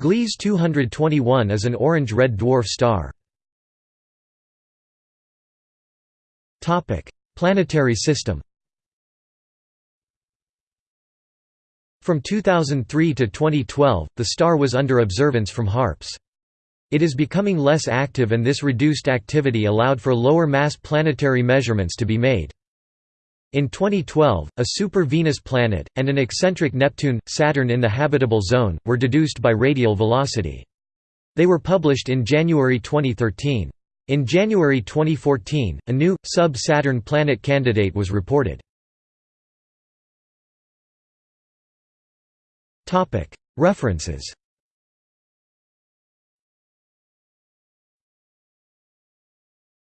Gliese 221 is an orange-red dwarf star. Planetary system From 2003 to 2012, the star was under observance from HARPS. It is becoming less active and this reduced activity allowed for lower mass planetary measurements to be made. In 2012, a super-Venus planet, and an eccentric Neptune, Saturn in the habitable zone, were deduced by radial velocity. They were published in January 2013. In January 2014, a new, sub-Saturn planet candidate was reported. References